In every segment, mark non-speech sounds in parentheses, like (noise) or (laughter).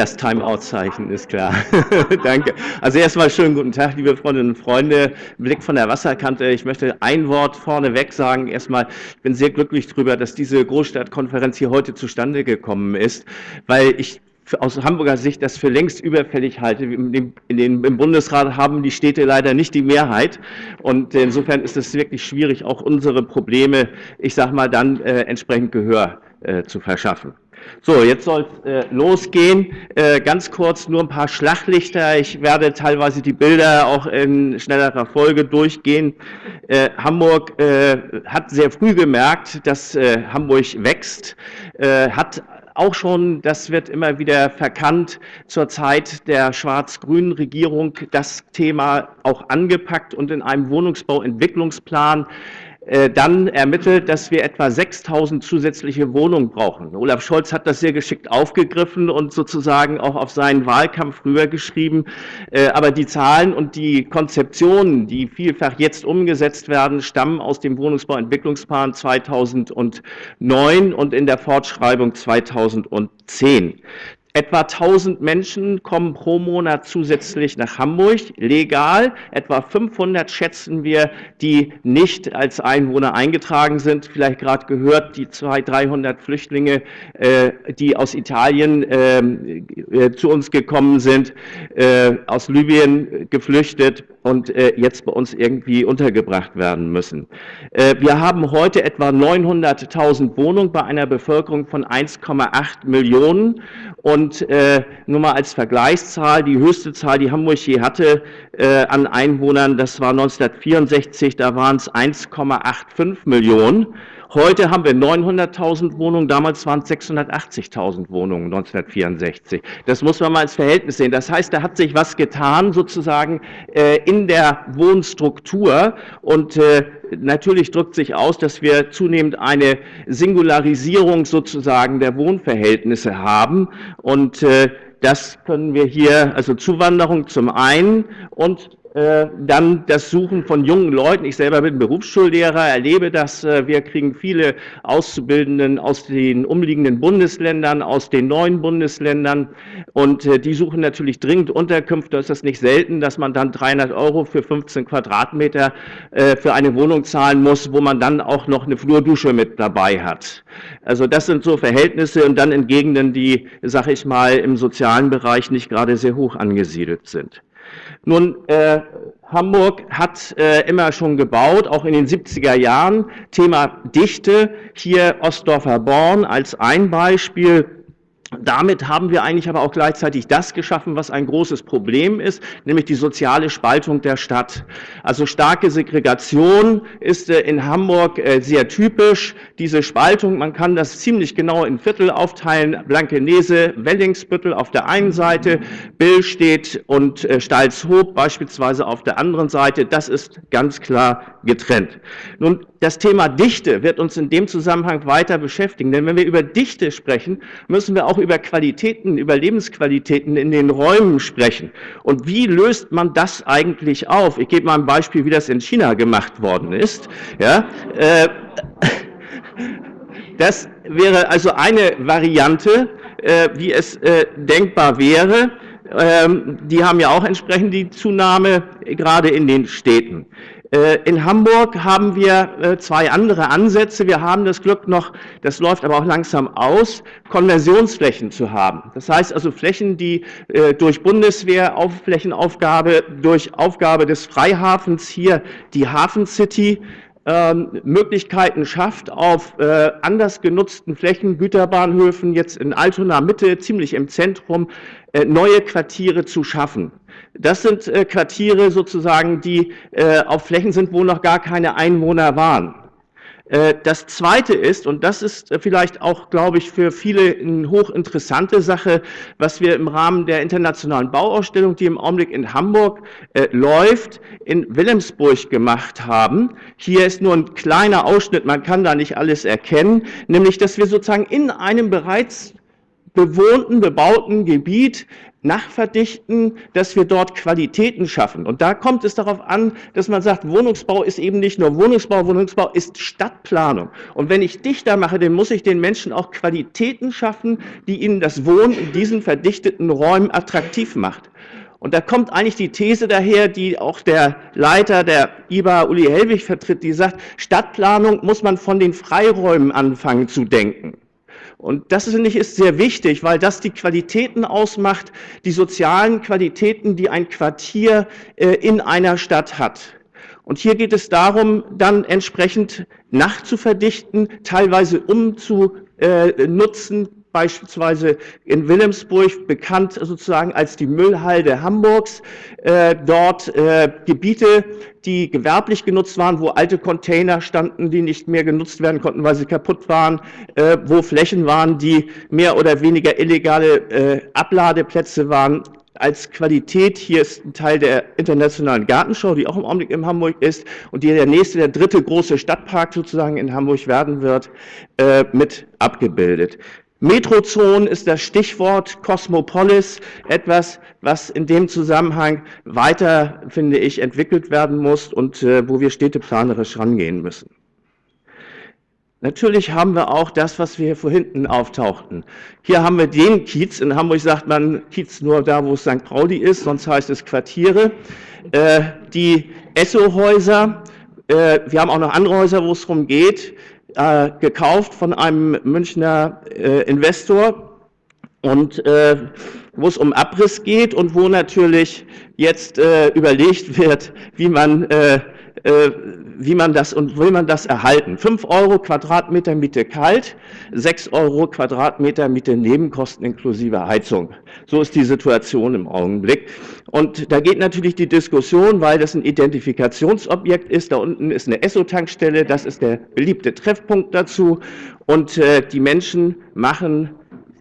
Das Timeout-Zeichen ist klar. (laughs) Danke. Also erstmal schönen guten Tag, liebe Freundinnen und Freunde. Blick von der Wasserkante. Ich möchte ein Wort vorneweg sagen. Erstmal, ich bin sehr glücklich darüber, dass diese Großstadtkonferenz hier heute zustande gekommen ist, weil ich aus Hamburger Sicht das für längst überfällig halte. In den, Im Bundesrat haben die Städte leider nicht die Mehrheit und insofern ist es wirklich schwierig, auch unsere Probleme, ich sage mal, dann äh, entsprechend Gehör äh, zu verschaffen. So, jetzt soll es äh, losgehen. Äh, ganz kurz nur ein paar Schlaglichter. Ich werde teilweise die Bilder auch in schnellerer Folge durchgehen. Äh, Hamburg äh, hat sehr früh gemerkt, dass äh, Hamburg wächst, äh, hat auch schon, das wird immer wieder verkannt, zur Zeit der schwarz-grünen Regierung das Thema auch angepackt und in einem Wohnungsbauentwicklungsplan dann ermittelt, dass wir etwa 6000 zusätzliche Wohnungen brauchen. Olaf Scholz hat das sehr geschickt aufgegriffen und sozusagen auch auf seinen Wahlkampf rübergeschrieben. Äh, aber die Zahlen und die Konzeptionen, die vielfach jetzt umgesetzt werden, stammen aus dem Wohnungsbauentwicklungsplan 2009 und in der Fortschreibung 2010. Etwa 1000 Menschen kommen pro Monat zusätzlich nach Hamburg, legal. Etwa 500 schätzen wir, die nicht als Einwohner eingetragen sind. Vielleicht gerade gehört, die 200, 300 Flüchtlinge, äh, die aus Italien ähm, äh, zu uns gekommen sind, äh, aus Libyen geflüchtet und äh, jetzt bei uns irgendwie untergebracht werden müssen. Äh, wir haben heute etwa 900.000 Wohnungen bei einer Bevölkerung von 1,8 Millionen und äh, nur mal als Vergleichszahl, die höchste Zahl, die Hamburg je hatte an Einwohnern, das war 1964, da waren es 1,85 Millionen. Heute haben wir 900.000 Wohnungen, damals waren es 680.000 Wohnungen 1964. Das muss man mal als Verhältnis sehen. Das heißt, da hat sich was getan sozusagen äh, in der Wohnstruktur und äh, natürlich drückt sich aus, dass wir zunehmend eine Singularisierung sozusagen der Wohnverhältnisse haben und äh, das können wir hier, also Zuwanderung zum einen und dann das Suchen von jungen Leuten. Ich selber bin Berufsschullehrer, erlebe das. Äh, wir kriegen viele Auszubildenden aus den umliegenden Bundesländern, aus den neuen Bundesländern und äh, die suchen natürlich dringend Unterkünfte. Da ist nicht selten, dass man dann 300 Euro für 15 Quadratmeter für eine Wohnung zahlen muss, wo man dann auch noch eine Flurdusche mit dabei hat. Also das sind so Verhältnisse und dann in Gegenden, die, sag ich mal, im sozialen Bereich nicht gerade sehr hoch angesiedelt sind. Nun, äh, Hamburg hat äh, immer schon gebaut, auch in den 70er Jahren. Thema Dichte, hier Ostdorfer Born als ein Beispiel. Damit haben wir eigentlich aber auch gleichzeitig das geschaffen, was ein großes Problem ist, nämlich die soziale Spaltung der Stadt. Also starke Segregation ist äh, in Hamburg äh, sehr typisch. Diese Spaltung, man kann das ziemlich genau in Viertel aufteilen. Blankenese, Wellingsbüttel auf der einen Seite, Billstedt und äh, Stalzhoop beispielsweise auf der anderen Seite. Das ist ganz klar getrennt. Nun, das Thema Dichte wird uns in dem Zusammenhang weiter beschäftigen, denn wenn wir über Dichte sprechen, müssen wir auch über Qualitäten, über Lebensqualitäten in den Räumen sprechen. Und wie löst man das eigentlich auf? Ich gebe mal ein Beispiel, wie das in China gemacht worden ist. Ja, äh, das wäre also eine Variante, äh, wie es äh, denkbar wäre. Ähm, die haben ja auch entsprechend die Zunahme, gerade in den Städten. Äh, in Hamburg haben wir äh, zwei andere Ansätze. Wir haben das Glück noch, das läuft aber auch langsam aus, Konversionsflächen zu haben. Das heißt also Flächen, die äh, durch Bundeswehr, Flächenaufgabe, durch Aufgabe des Freihafens hier die Hafen City ähm, Möglichkeiten schafft, auf anders genutzten Flächen, Güterbahnhöfen, jetzt in Altona Mitte, ziemlich im Zentrum, neue Quartiere zu schaffen. Das sind äh, Quartiere sozusagen, die äh, auf Flächen sind, wo noch gar keine Einwohner waren. Äh, das Zweite ist, und das ist vielleicht auch, glaube ich, für viele eine hochinteressante Sache, was wir im Rahmen der internationalen Bauausstellung, die im Augenblick in Hamburg äh, läuft, in Wilhelmsburg gemacht haben. Hier ist nur ein kleiner Ausschnitt, man kann da nicht alles erkennen, nämlich, dass wir sozusagen in einem bereits bewohnten, bebauten Gebiet nachverdichten, dass wir dort Qualitäten schaffen. Und da kommt es darauf an, dass man sagt, Wohnungsbau ist eben nicht nur Wohnungsbau, Wohnungsbau ist Stadtplanung. Und wenn ich dichter mache, dann muss ich den Menschen auch Qualitäten schaffen, die ihnen das Wohnen in diesen verdichteten Räumen attraktiv macht. Und da kommt eigentlich die These daher, die auch der Leiter der IBA, Uli Hellwig, vertritt, die sagt, Stadtplanung muss man von den Freiräumen anfangen zu denken. Und das finde ich ist sehr wichtig, weil das die Qualitäten ausmacht, die sozialen Qualitäten, die ein Quartier äh, in einer Stadt hat. Und hier geht es darum, dann entsprechend nachzuverdichten, teilweise umzunutzen, beispielsweise in Wilhelmsburg, bekannt sozusagen als die Müllhalde Hamburgs, äh, dort äh, Gebiete, die gewerblich genutzt waren, wo alte Container standen, die nicht mehr genutzt werden konnten, weil sie kaputt waren, äh, wo Flächen waren, die mehr oder weniger illegale äh, Abladeplätze waren, als Qualität. Hier ist ein Teil der Internationalen Gartenschau, die auch im Augenblick in Hamburg ist und die der nächste, der dritte große Stadtpark sozusagen in Hamburg werden wird, äh, mit abgebildet. Metrozonen ist das Stichwort Cosmopolis, etwas, was in dem Zusammenhang weiter, finde ich, entwickelt werden muss und äh, wo wir städteplanerisch rangehen müssen. Natürlich haben wir auch das, was wir hier vor hinten auftauchten. Hier haben wir den Kiez. In Hamburg sagt man Kiez nur da, wo es St. Pauli ist, sonst heißt es Quartiere. Äh, die Esso-Häuser, äh, wir haben auch noch andere Häuser, wo es darum geht, äh, gekauft von einem Münchner äh, Investor und äh, wo es um Abriss geht und wo natürlich jetzt äh, überlegt wird, wie man äh, wie man das und will man das erhalten. 5 Euro Quadratmeter Miete kalt, 6 Euro Quadratmeter Miete Nebenkosten inklusive Heizung. So ist die Situation im Augenblick. Und da geht natürlich die Diskussion, weil das ein Identifikationsobjekt ist. Da unten ist eine Esso-Tankstelle, das ist der beliebte Treffpunkt dazu. Und äh, die Menschen machen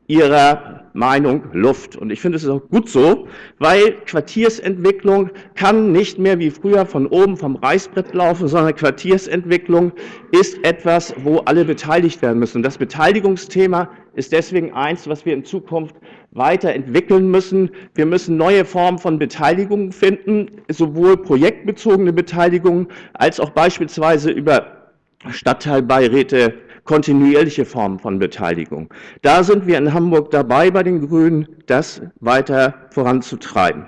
ihrer Meinung Luft. Und ich finde, es auch gut so, weil Quartiersentwicklung kann nicht mehr wie früher von oben vom Reißbrett laufen, sondern Quartiersentwicklung ist etwas, wo alle beteiligt werden müssen. Das Beteiligungsthema ist deswegen eins, was wir in Zukunft weiterentwickeln müssen. Wir müssen neue Formen von Beteiligung finden, sowohl projektbezogene Beteiligung als auch beispielsweise über Stadtteilbeiräte, kontinuierliche Formen von Beteiligung. Da sind wir in Hamburg dabei, bei den Grünen das weiter voranzutreiben.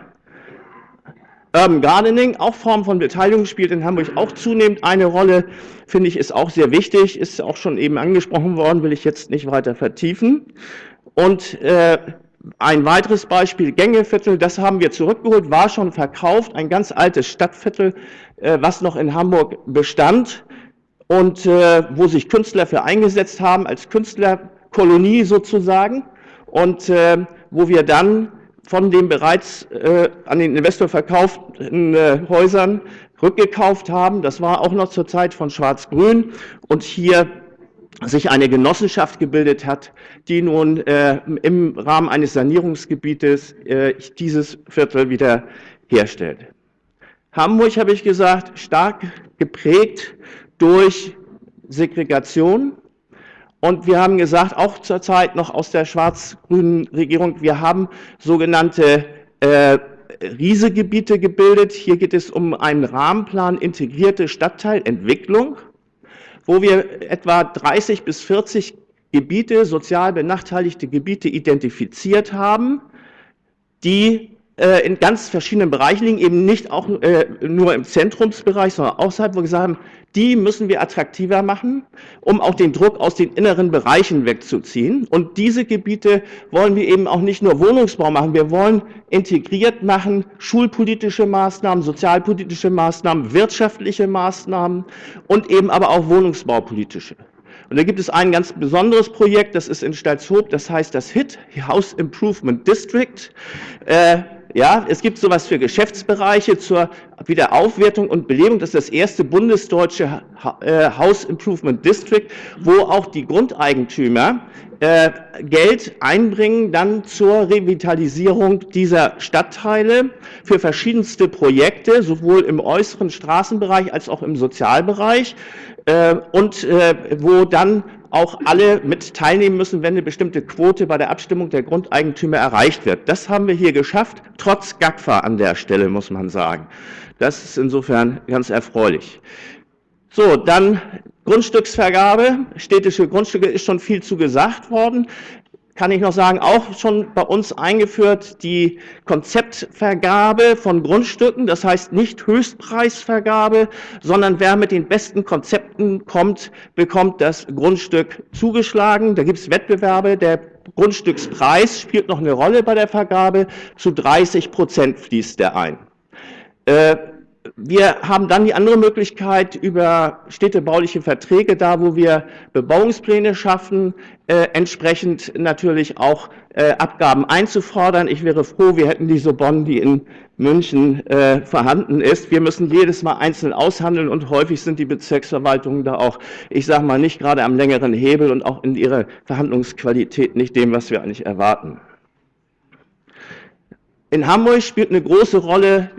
Urban Gardening, auch Form von Beteiligung, spielt in Hamburg auch zunehmend eine Rolle, finde ich, ist auch sehr wichtig, ist auch schon eben angesprochen worden, will ich jetzt nicht weiter vertiefen. Und äh, ein weiteres Beispiel, Gängeviertel, das haben wir zurückgeholt, war schon verkauft, ein ganz altes Stadtviertel, äh, was noch in Hamburg bestand und äh, wo sich Künstler für eingesetzt haben, als Künstlerkolonie sozusagen und äh, wo wir dann von den bereits äh, an den Investor verkauften äh, Häusern rückgekauft haben. Das war auch noch zur Zeit von Schwarz-Grün und hier sich eine Genossenschaft gebildet hat, die nun äh, im Rahmen eines Sanierungsgebietes äh, dieses Viertel wieder herstellt. Hamburg, habe ich gesagt, stark geprägt durch Segregation. Und wir haben gesagt, auch zurzeit noch aus der schwarz-grünen Regierung, wir haben sogenannte äh, Riesegebiete gebildet. Hier geht es um einen Rahmenplan integrierte Stadtteilentwicklung, wo wir etwa 30 bis 40 Gebiete, sozial benachteiligte Gebiete identifiziert haben, die in ganz verschiedenen Bereichen liegen, eben nicht auch äh, nur im Zentrumsbereich, sondern außerhalb, wo wir gesagt haben, die müssen wir attraktiver machen, um auch den Druck aus den inneren Bereichen wegzuziehen. Und diese Gebiete wollen wir eben auch nicht nur Wohnungsbau machen, wir wollen integriert machen, schulpolitische Maßnahmen, sozialpolitische Maßnahmen, wirtschaftliche Maßnahmen und eben aber auch wohnungsbaupolitische. Und da gibt es ein ganz besonderes Projekt, das ist in Stalzhoop, das heißt das HIT, House Improvement District. Äh, ja, es gibt sowas für Geschäftsbereiche zur Wiederaufwertung und Belebung. Das ist das erste bundesdeutsche äh, House Improvement District, wo auch die Grundeigentümer äh, Geld einbringen dann zur Revitalisierung dieser Stadtteile für verschiedenste Projekte, sowohl im äußeren Straßenbereich als auch im Sozialbereich äh, und wo dann auch alle mit teilnehmen müssen, wenn eine bestimmte Quote bei der Abstimmung der Grundeigentümer erreicht wird. Das haben wir hier geschafft, trotz GAGFA an der Stelle, muss man sagen. Das ist insofern ganz erfreulich. So, dann Grundstücksvergabe, städtische Grundstücke ist schon viel zu gesagt worden kann ich noch sagen, auch schon bei uns eingeführt die Konzeptvergabe von Grundstücken, das heißt nicht Höchstpreisvergabe, sondern wer mit den besten Konzepten kommt, bekommt das Grundstück zugeschlagen. Da gibt es Wettbewerbe, der Grundstückspreis spielt noch eine Rolle bei der Vergabe, zu 30 Prozent fließt der ein. Äh, wir haben dann die andere Möglichkeit über städtebauliche Verträge, da wo wir Bebauungspläne schaffen, äh, entsprechend natürlich auch äh, Abgaben einzufordern. Ich wäre froh, wir hätten diese Bonn, die in München äh, vorhanden ist. Wir müssen jedes Mal einzeln aushandeln und häufig sind die Bezirksverwaltungen da auch, ich sage mal, nicht gerade am längeren Hebel und auch in ihrer Verhandlungsqualität nicht dem, was wir eigentlich erwarten. In Hamburg spielt eine große Rolle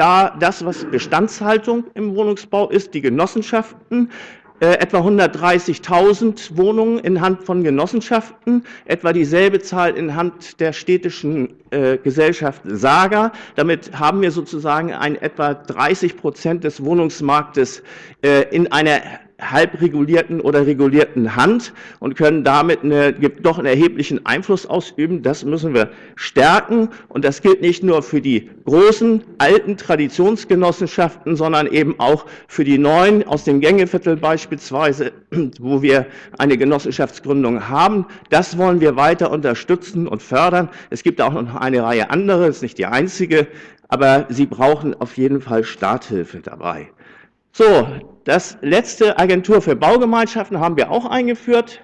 da das, was Bestandshaltung im Wohnungsbau ist, die Genossenschaften, äh, etwa 130.000 Wohnungen in Hand von Genossenschaften, etwa dieselbe Zahl in Hand der städtischen äh, Gesellschaft Saga. Damit haben wir sozusagen ein etwa 30 Prozent des Wohnungsmarktes äh, in einer halb regulierten oder regulierten Hand und können damit eine, doch einen erheblichen Einfluss ausüben. Das müssen wir stärken. Und das gilt nicht nur für die großen, alten Traditionsgenossenschaften, sondern eben auch für die neuen aus dem Gängeviertel beispielsweise, (clears throat) wo wir eine Genossenschaftsgründung haben. Das wollen wir weiter unterstützen und fördern. Es gibt auch noch eine Reihe andere, ist nicht die einzige, aber sie brauchen auf jeden Fall Starthilfe dabei. So, das letzte Agentur für Baugemeinschaften haben wir auch eingeführt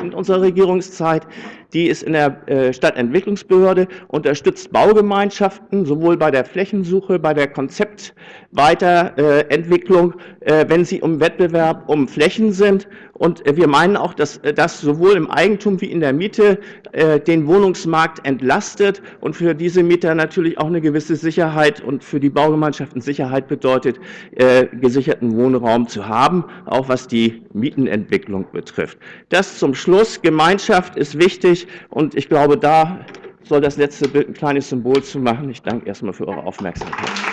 in unserer Regierungszeit. Die ist in der äh, Stadtentwicklungsbehörde, unterstützt Baugemeinschaften sowohl bei der Flächensuche, bei der Konzeptweiterentwicklung, äh, wenn sie um Wettbewerb um Flächen sind. Und wir meinen auch, dass das sowohl im Eigentum wie in der Miete äh, den Wohnungsmarkt entlastet und für diese Mieter natürlich auch eine gewisse Sicherheit und für die Baugemeinschaften Sicherheit bedeutet, gesicherten Wohnraum zu haben, auch was die Mietenentwicklung betrifft. Das zum Schluss. Gemeinschaft ist und ich glaube, da soll das letzte Bild ein kleines Symbol zu machen. Ich danke erstmal für eure Aufmerksamkeit.